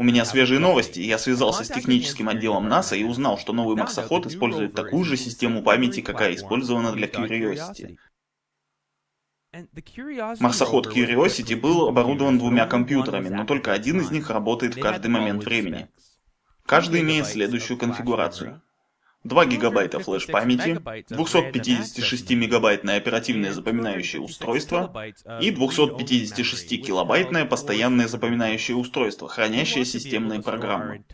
У меня свежие новости, я связался с техническим отделом НАСА и узнал, что новый марсоход использует такую же систему памяти, какая использована для Curiosity. Марсоход Curiosity был оборудован двумя компьютерами, но только один из них работает в каждый момент времени. Каждый имеет следующую конфигурацию. 2 гигабайта флеш-памяти, 256-мегабайтное оперативное запоминающее устройство и 256-килобайтное постоянное запоминающее устройство, хранящее системные программы.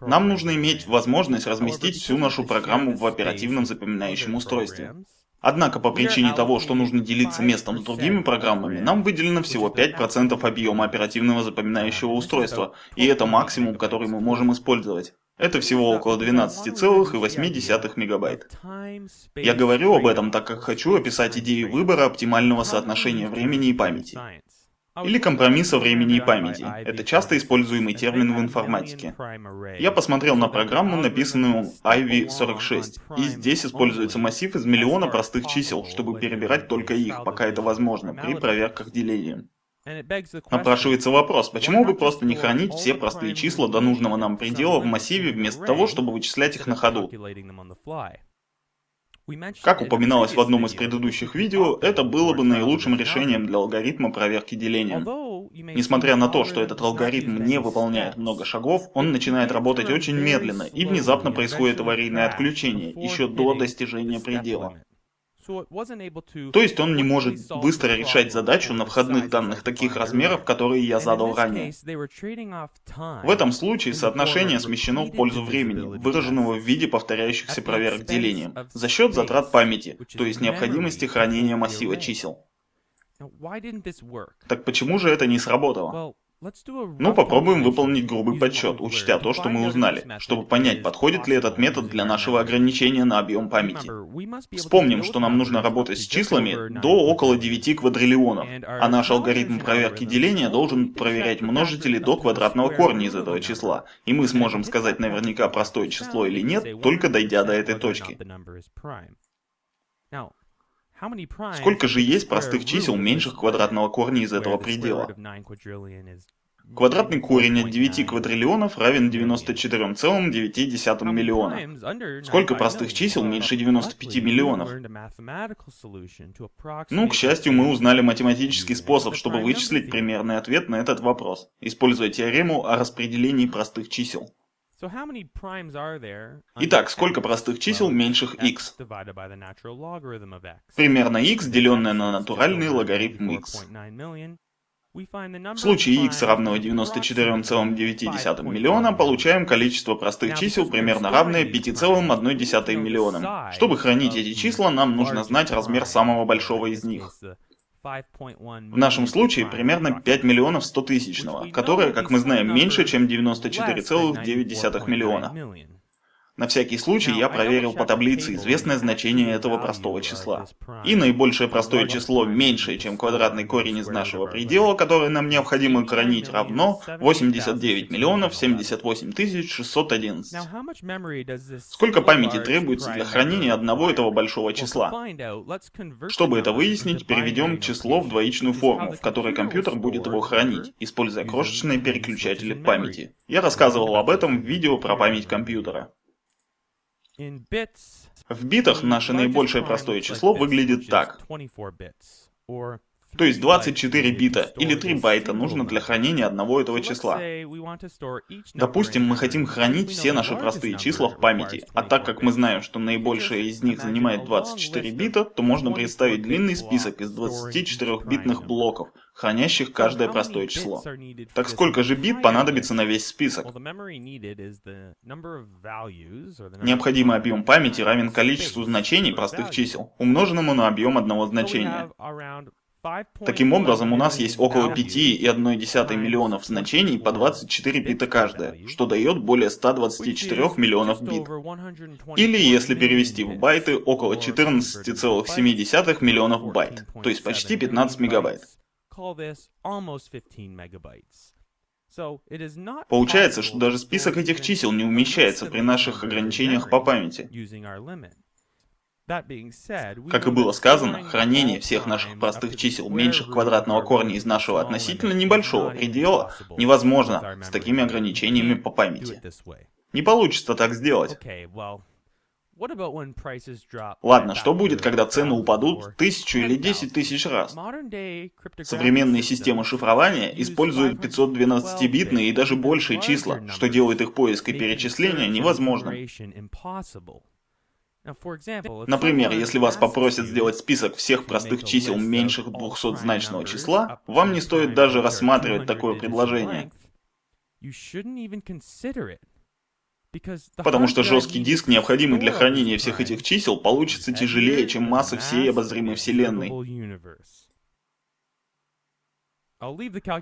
Нам нужно иметь возможность разместить всю нашу программу в оперативном запоминающем устройстве. Однако по причине того, что нужно делиться местом с другими программами, нам выделено всего 5% объема оперативного запоминающего устройства, и это максимум, который мы можем использовать. Это всего около 12,8 мегабайт. Я говорю об этом, так как хочу описать идею выбора оптимального соотношения времени и памяти. Или компромисса времени и памяти. Это часто используемый термин в информатике. Я посмотрел на программу, написанную Ivy46, и здесь используется массив из миллиона простых чисел, чтобы перебирать только их, пока это возможно, при проверках деления. Напрашивается вопрос, почему бы просто не хранить все простые числа до нужного нам предела в массиве, вместо того, чтобы вычислять их на ходу? Как упоминалось в одном из предыдущих видео, это было бы наилучшим решением для алгоритма проверки деления. Несмотря на то, что этот алгоритм не выполняет много шагов, он начинает работать очень медленно, и внезапно происходит аварийное отключение, еще до достижения предела. То есть он не может быстро решать задачу на входных данных таких размеров, которые я задал ранее. В этом случае соотношение смещено в пользу времени, выраженного в виде повторяющихся проверок деления, за счет затрат памяти, то есть необходимости хранения массива чисел. Так почему же это не сработало? Ну, попробуем выполнить грубый подсчет, учтя то, что мы узнали, чтобы понять, подходит ли этот метод для нашего ограничения на объем памяти. Вспомним, что нам нужно работать с числами до около 9 квадриллионов, а наш алгоритм проверки деления должен проверять множители до квадратного корня из этого числа, и мы сможем сказать наверняка простое число или нет, только дойдя до этой точки. Сколько же есть простых чисел меньших квадратного корня из этого предела? Квадратный корень от 9 квадриллионов равен 94,9 миллиона. Сколько простых чисел меньше 95 миллионов? Ну, к счастью, мы узнали математический способ, чтобы вычислить примерный ответ на этот вопрос, используя теорему о распределении простых чисел. Итак, сколько простых чисел меньших x? Примерно x, деленное на натуральный логарифм x. В случае x равно 94,9 миллиона, получаем количество простых чисел примерно равное 5,1 миллиона. Чтобы хранить эти числа, нам нужно знать размер самого большого из них. В нашем случае примерно 5 миллионов 100 тысячного, которое, как мы знаем, меньше, чем 94,9 миллиона. На всякий случай я проверил по таблице известное значение этого простого числа. И наибольшее простое число, меньшее, чем квадратный корень из нашего предела, который нам необходимо хранить, равно 89 миллионов 78 тысяч 611. Сколько памяти требуется для хранения одного этого большого числа? Чтобы это выяснить, переведем число в двоичную форму, в которой компьютер будет его хранить, используя крошечные переключатели в памяти. Я рассказывал об этом в видео про память компьютера. В битах наше наибольшее простое число выглядит так. То есть 24 бита или 3 байта нужно для хранения одного этого числа. Допустим, мы хотим хранить все наши простые числа в памяти, а так как мы знаем, что наибольшее из них занимает 24 бита, то можно представить длинный список из 24-битных блоков, хранящих каждое простое число. Так сколько же бит понадобится на весь список? Необходимый объем памяти равен количеству значений простых чисел, умноженному на объем одного значения. Таким образом, у нас есть около 5,1 миллионов значений по 24 бита каждое, что дает более 124 миллионов бит. Или, если перевести в байты, около 14,7 миллионов байт, то есть почти 15 мегабайт. Получается, что даже список этих чисел не умещается при наших ограничениях по памяти. Как и было сказано, хранение всех наших простых чисел меньших квадратного корня из нашего относительно небольшого предела невозможно с такими ограничениями по памяти. Не получится так сделать. Ладно, что будет, когда цены упадут тысячу или десять тысяч раз? Современные системы шифрования используют 512-битные и даже большие числа, что делает их поиск и перечисление невозможным. Например, если вас попросят сделать список всех простых чисел меньших 200-значного числа, вам не стоит даже рассматривать такое предложение. Потому что жесткий диск, необходимый для хранения всех этих чисел, получится тяжелее, чем масса всей обозримой вселенной.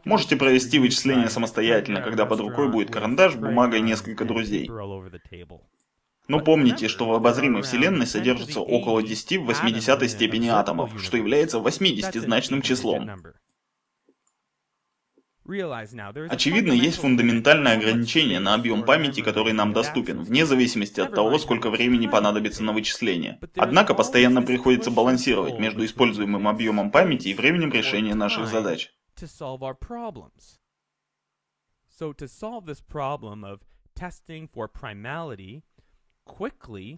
Можете провести вычисления самостоятельно, когда под рукой будет карандаш, бумага и несколько друзей. Но помните, что в обозримой вселенной содержится около 10 в 80 степени атомов, что является 80-значным числом. Очевидно, есть фундаментальное ограничение на объем памяти, который нам доступен, вне зависимости от того, сколько времени понадобится на вычисление. Однако постоянно приходится балансировать между используемым объемом памяти и временем решения наших задач.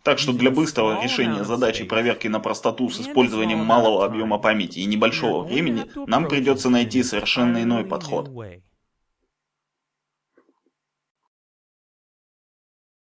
Так что для быстрого решения задачи проверки на простоту с использованием малого объема памяти и небольшого времени, нам придется найти совершенно иной подход.